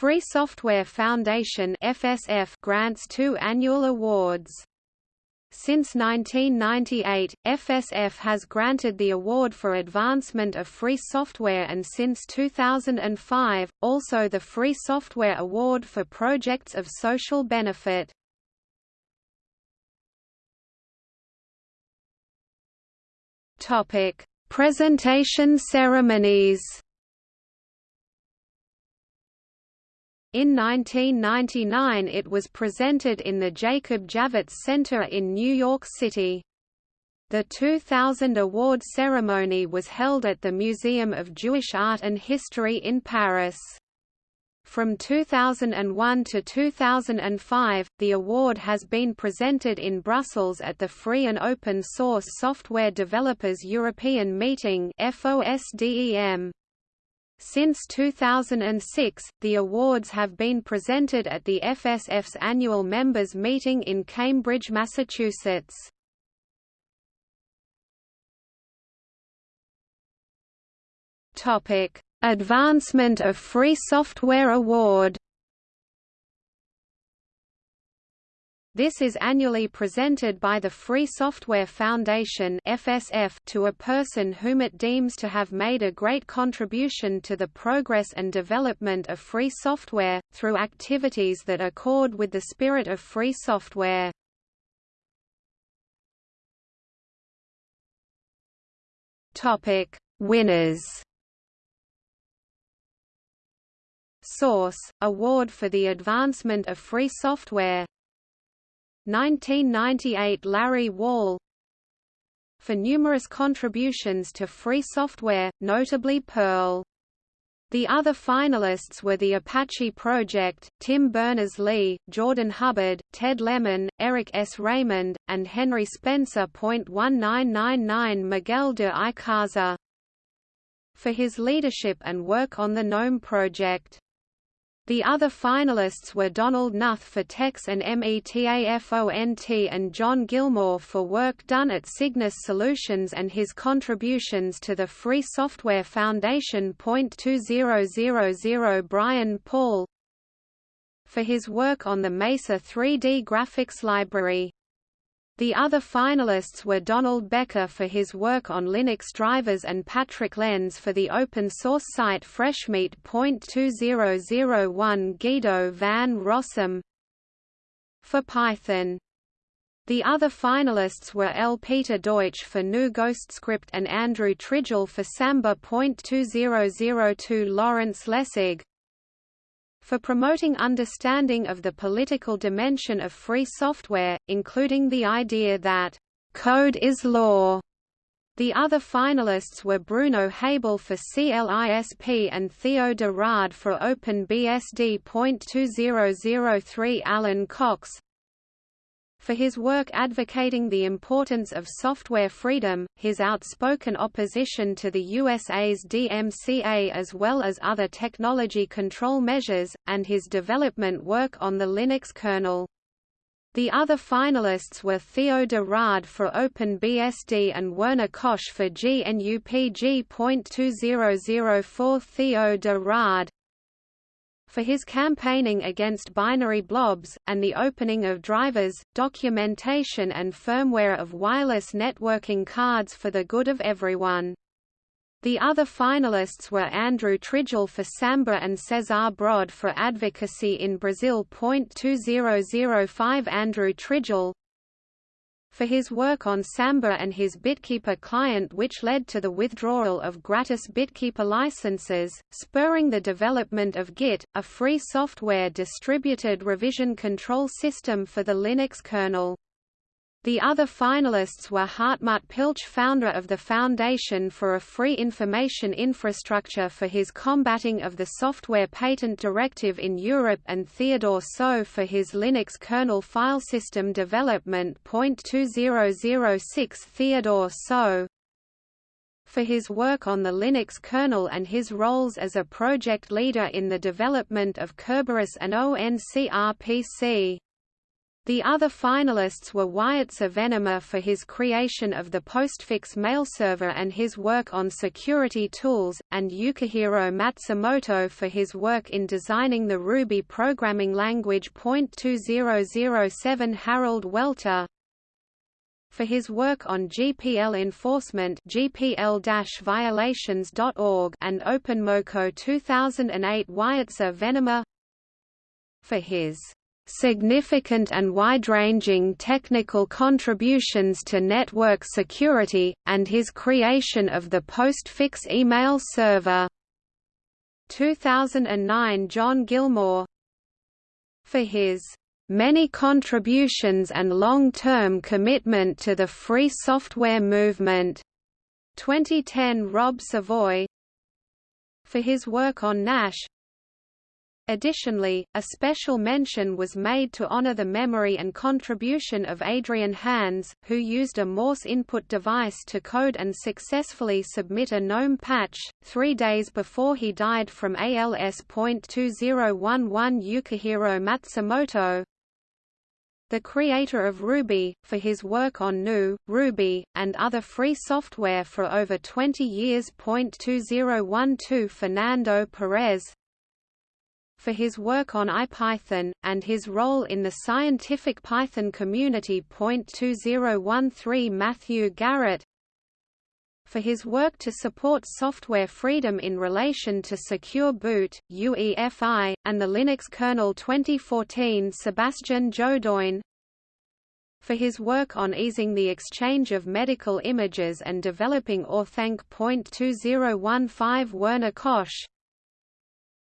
Free Software Foundation FSF grants two annual awards. Since 1998, FSF has granted the Award for Advancement of Free Software and since 2005, also the Free Software Award for Projects of Social Benefit. Presentation ceremonies In 1999 it was presented in the Jacob Javits Center in New York City. The 2000 award ceremony was held at the Museum of Jewish Art and History in Paris. From 2001 to 2005, the award has been presented in Brussels at the Free and Open Source Software Developers European Meeting FOSDEM. Since 2006, the awards have been presented at the FSF's annual members' meeting in Cambridge, Massachusetts. Advancement of Free Software Award This is annually presented by the Free Software Foundation (FSF) to a person whom it deems to have made a great contribution to the progress and development of free software through activities that accord with the spirit of free software. Winners. Source: Award for the Advancement of Free Software 1998 Larry Wall For numerous contributions to free software, notably Perl. The other finalists were the Apache Project, Tim Berners-Lee, Jordan Hubbard, Ted Lemon, Eric S. Raymond, and Henry Spencer. 1999 Miguel de Icaza for his leadership and work on the GNOME project. The other finalists were Donald Knuth for TeX and METAFONT and John Gilmore for work done at Cygnus Solutions and his contributions to the Free Software Foundation. 2000 Brian Paul for his work on the Mesa 3D graphics library. The other finalists were Donald Becker for his work on Linux drivers and Patrick Lenz for the open-source site Freshmeat.2001 Guido van Rossum for Python. The other finalists were L. Peter Deutsch for GNU Ghostscript and Andrew Tridgell for Samba.2002 Lawrence Lessig for promoting understanding of the political dimension of free software, including the idea that code is law. The other finalists were Bruno Haible for CLISP and Theo de Raadt for OpenBSD.2003 Alan Cox, for his work advocating the importance of software freedom, his outspoken opposition to the USA's DMCA as well as other technology control measures, and his development work on the Linux kernel. The other finalists were Theo de Raadt for OpenBSD and Werner Koch for GNUPG.2004 Theo de Raadt, for his campaigning against binary blobs, and the opening of drivers, documentation and firmware of wireless networking cards for the good of everyone. The other finalists were Andrew Tridgell for Samba and Cesar Brod for Advocacy in Brazil. 2005 Andrew Tridgell, for his work on Samba and his BitKeeper client which led to the withdrawal of gratis BitKeeper licenses, spurring the development of Git, a free software distributed revision control system for the Linux kernel. The other finalists were Hartmut Pilch founder of the Foundation for a Free Information Infrastructure for his combating of the Software Patent Directive in Europe and Theodore Tso for his Linux kernel file system development. 2006 Theodore Tso for his work on the Linux kernel and his roles as a project leader in the development of Kerberos and ONCRPC. The other finalists were Wietse Venema for his creation of the postfix mailserver and his work on security tools, and Yukihiro Matsumoto for his work in designing the Ruby programming language. 2007 Harald Welte for his work on GPL enforcement gpl-violations.org and OpenMoko 2008 Wietse Venema for his significant and wide-ranging technical contributions to network security, and his creation of the postfix email server. 2009 John Gilmore For his many contributions and long-term commitment to the free software movement. 2010 Rob Savoye For his work on Gnash Additionally, a special mention was made to honor the memory and contribution of Adrian Hands, who used a Morse input device to code and successfully submit a GNOME patch, three days before he died from ALS.2011 Yukihiro Matsumoto, the creator of Ruby, for his work on GNU, Ruby, and other free software for over 20 years. 2012 Fernando Perez, for his work on IPython, and his role in the scientific Python community. 2013 Matthew Garrett for his work to support software freedom in relation to Secure Boot, UEFI, and the Linux kernel 2014 Sebastian Jodogne for his work on easing the exchange of medical images and developing Orthanc. 2015 Werner Koch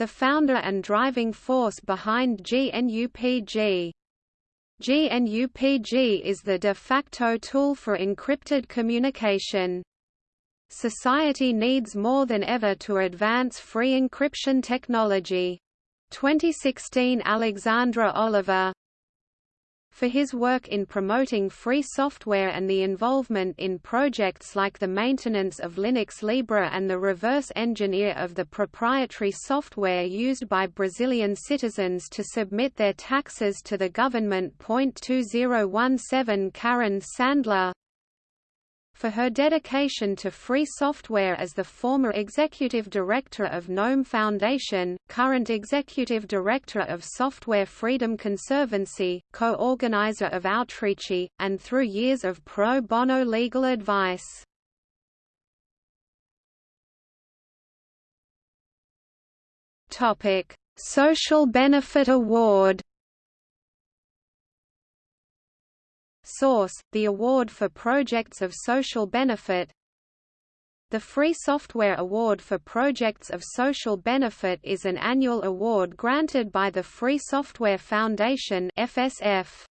the founder and driving force behind GNUPG. GNUPG is the de facto tool for encrypted communication. Society needs more than ever to advance free encryption technology. 2016 Alexandre Oliva for his work in promoting free software and the involvement in projects like the maintenance of Linux Libre and the reverse engineer of the proprietary software used by Brazilian citizens to submit their taxes to the government. 2017 Karen Sandler for her dedication to free software as the former Executive Director of GNOME Foundation, current Executive Director of Software Freedom Conservancy, co-organizer of Outreachy, and through years of pro bono legal advice. Social Benefit Award Source, the award for projects of social benefit The Free Software Award for Projects of Social Benefit is an annual award granted by the Free Software Foundation FSF.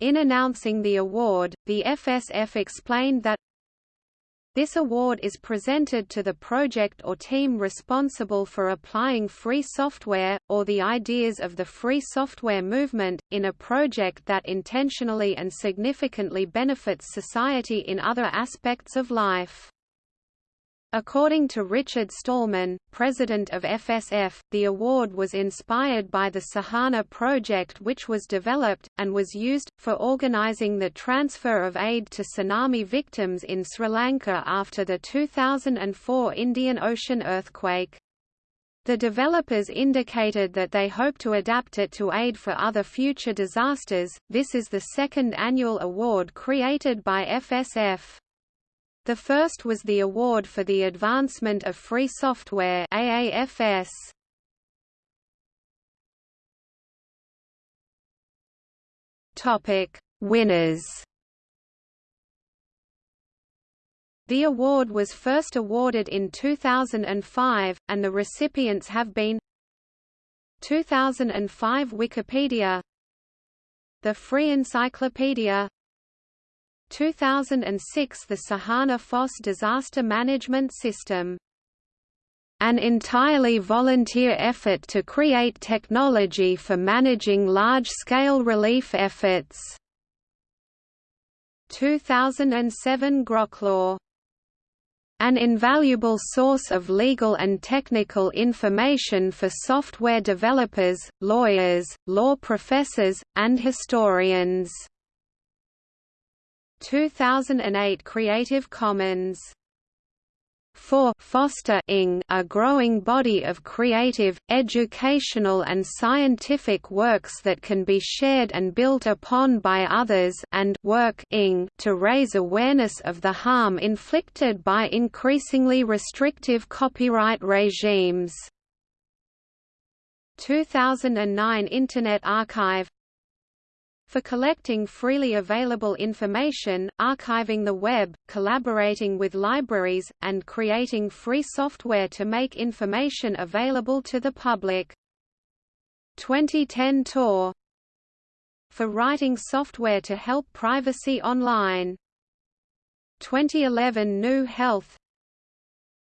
In announcing the award, the FSF explained that this award is presented to the project or team responsible for applying free software, or the ideas of the free software movement, in a project that intentionally and significantly benefits society in other aspects of life. According to Richard Stallman, president of FSF, the award was inspired by the Sahana project which was developed, and was used, for organizing the transfer of aid to tsunami victims in Sri Lanka after the 2004 Indian Ocean earthquake. The developers indicated that they hope to adapt it to aid for other future disasters. This is the second annual award created by FSF. The first was the Award for the Advancement of Free Software AAFS. Topic: Winners. The award was first awarded in 2005, and the recipients have been 2005 Wikipedia The Free Encyclopedia 2006 The Sahana Foss Disaster Management System an entirely volunteer effort to create technology for managing large-scale relief efforts. 2007 Groklaw an invaluable source of legal and technical information for software developers, lawyers, law professors, and historians. 2008 Creative Commons 4 foster ing a growing body of creative, educational and scientific works that can be shared and built upon by others and work ing to raise awareness of the harm inflicted by increasingly restrictive copyright regimes. 2009 Internet Archive for collecting freely available information, archiving the web, collaborating with libraries, and creating free software to make information available to the public. 2010 Tor for writing software to help privacy online. 2011 GNU Health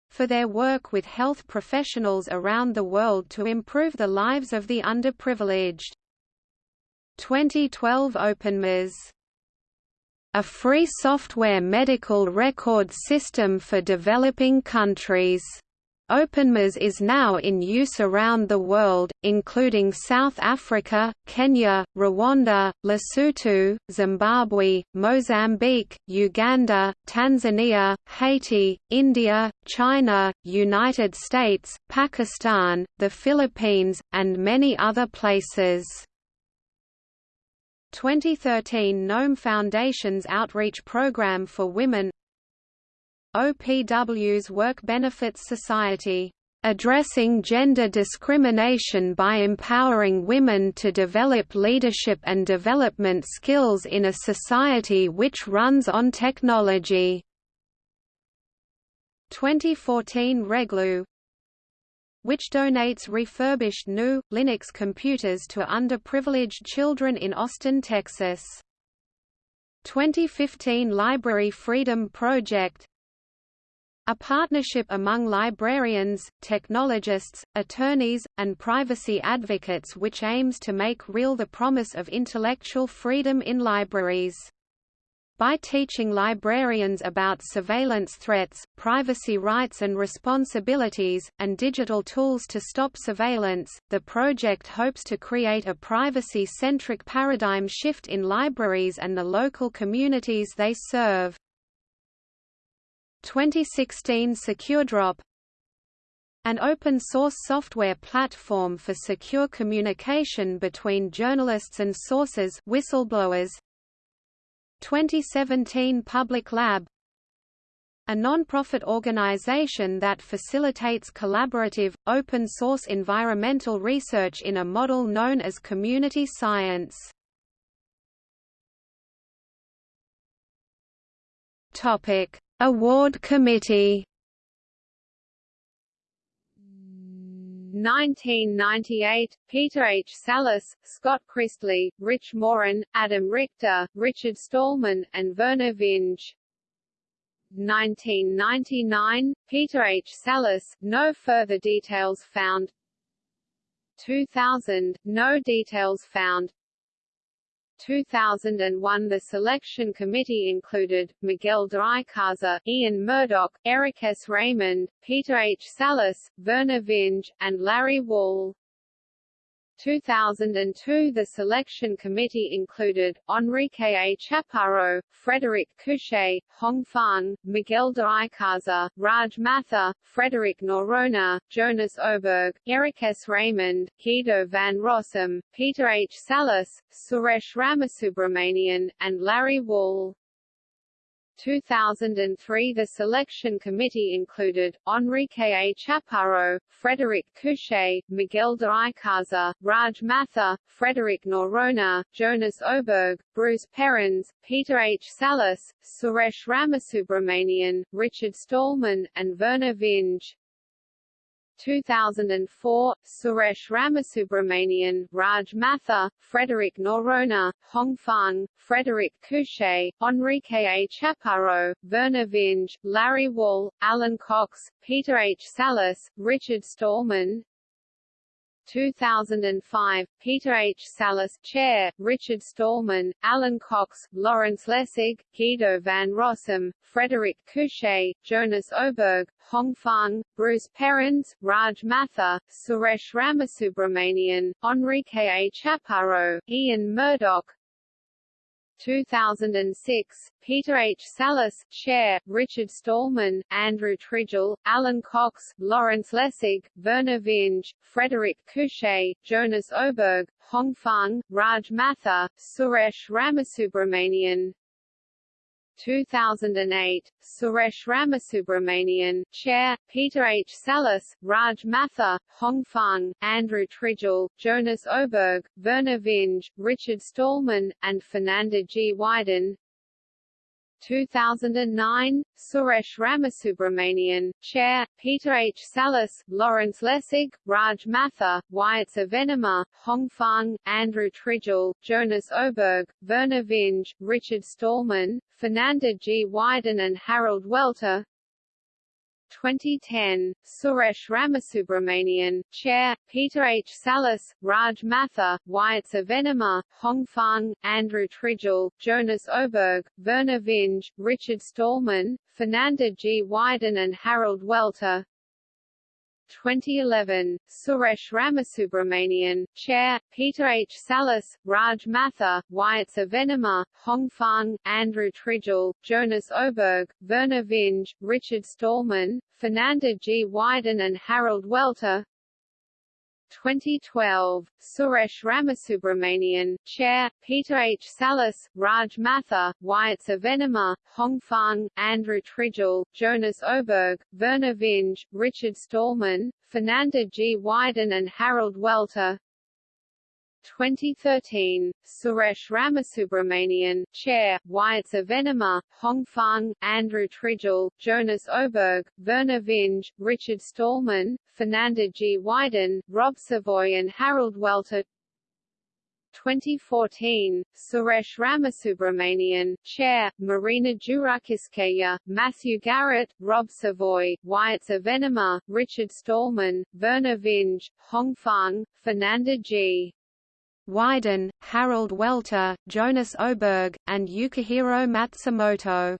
for their work with health professionals around the world to improve the lives of the underprivileged. 2012 OpenMRS a free software medical record system for developing countries. OpenMRS is now in use around the world, including South Africa, Kenya, Rwanda, Lesotho, Zimbabwe, Mozambique, Uganda, Tanzania, Haiti, India, China, United States, Pakistan, the Philippines, and many other places. 2013 Gnome Foundation's Outreach Program for Women OPW's Work Benefits Society addressing gender discrimination by empowering women to develop leadership and development skills in a society which runs on technology. 2014 Reglue which donates refurbished GNU, Linux computers to underprivileged children in Austin, Texas. 2015 Library Freedom Project a partnership among librarians, technologists, attorneys, and privacy advocates which aims to make real the promise of intellectual freedom in libraries. By teaching librarians about surveillance threats, privacy rights and responsibilities, and digital tools to stop surveillance, the project hopes to create a privacy-centric paradigm shift in libraries and the local communities they serve. 2016 SecureDrop an open-source software platform for secure communication between journalists and sources whistleblowers, 2017 Public Lab a non-profit organization that facilitates collaborative, open-source environmental research in a model known as community science. Award Committee 1998, Peter H. Salus, Scott Christley, Rich Morin, Adam Richter, Richard Stallman, and Vernor Vinge. 1999, Peter H. Salus, no further details found 2000, no details found 2001 The selection committee included, Miguel de Icaza, Ian Murdock, Eric S. Raymond, Peter H. Salus, Vernor Vinge, and Larry Wall. 2002 The selection committee included, Enrique A. Chaparro, Frederic Couchet, Hong Fan, Miguel de Icaza, Raj Mathur, Frederick Noronha, Jonas Oberg, Eric S. Raymond, Guido van Rossum, Peter H. Salus, Suresh Ramasubramanian, and Larry Wall. 2003 The selection committee included, Enrique A. Chaparro, Frederic Couchet, Miguel de Icaza, Raj Mathur, Frederick Noronha, Jonas Oberg, Bruce Perens, Peter H. Salus, Suresh Ramasubramanian, Richard Stallman, and Vernor Vinge. 2004, Suresh Ramasubramanian, Raj Mathur, Frederick Noronha, Hong Fang, Frederic Couchet, Enrique A. Chaparro, Vernor Vinge, Larry Wall, Alan Cox, Peter H. Salus, Richard Stallman, 2005, Peter H. Salus Chair, Richard Stallman, Alan Cox, Lawrence Lessig, Guido van Rossum, Frederic Couchet, Jonas Oberg, Hong Fang, Bruce Perens, Raj Mathur, Suresh Ramasubramanian, Enrique A. Chaparro, Ian Murdock, 2006, Peter H. Salus, Chair, Richard Stallman, Andrew Tridgell, Alan Cox, Lawrence Lessig, Vernor Vinge, Frederic Couchet, Jonas Oberg, Hong Fang, Raj Mathur, Suresh Ramasubramanian, 2008, Suresh Ramasubramanian, Chair, Peter H. Salus, Raj Mathur, Hong Fang, Andrew Tridgell, Jonas Oberg, Vernor Vinge, Richard Stallman, and Fernanda G. Weiden 2009, Suresh Ramasubramanian, Chair, Peter H. Salus, Lawrence Lessig, Raj Mathur, Wietse Venema, Hong Fang, Andrew Tridgell, Jonas Oberg, Vernor Vinge, Richard Stallman, Fernanda G. Weiden and Harald Welte 2010, Suresh Ramasubramanian, Chair, Peter H. Salus, Raj Mathur, Wietse Venema, Hong Fang, Andrew Tridgell, Jonas Oberg, Vernor Vinge, Richard Stallman, Fernanda G. Weiden and Harald Welte 2011, Suresh Ramasubramanian, Chair, Peter H. Salus, Raj Mathur, Wietse Venema, Hong Fang, Andrew Tridgell, Jonas Oberg, Vernor Vinge, Richard Stallman, Fernanda G. Weiden and Harald Welte 2012, Suresh Ramasubramanian, Chair, Peter H. Salus, Raj Mathur, Wietse Venema, Hong Fang, Andrew Tridgell, Jonas Oberg, Vernor Vinge, Richard Stallman, Fernanda G. Weiden and Harald Welte 2013, Suresh Ramasubramanian, Chair, Wietse Venema, Hong Fang, Andrew Tridgell, Jonas Oberg, Vernor Vinge, Richard Stallman, Fernanda G. Weiden, Rob Savoye and Harald Welte 2014, Suresh Ramasubramanian, Chair, Marina Zhurakhinskaya, Matthew Garrett, Rob Savoye, Wietse Venema, Richard Stallman, Vernor Vinge, Hong Fang, Fernanda G. Weiden, Harald Welte, Jonas Oberg, and Yukihiro Matsumoto.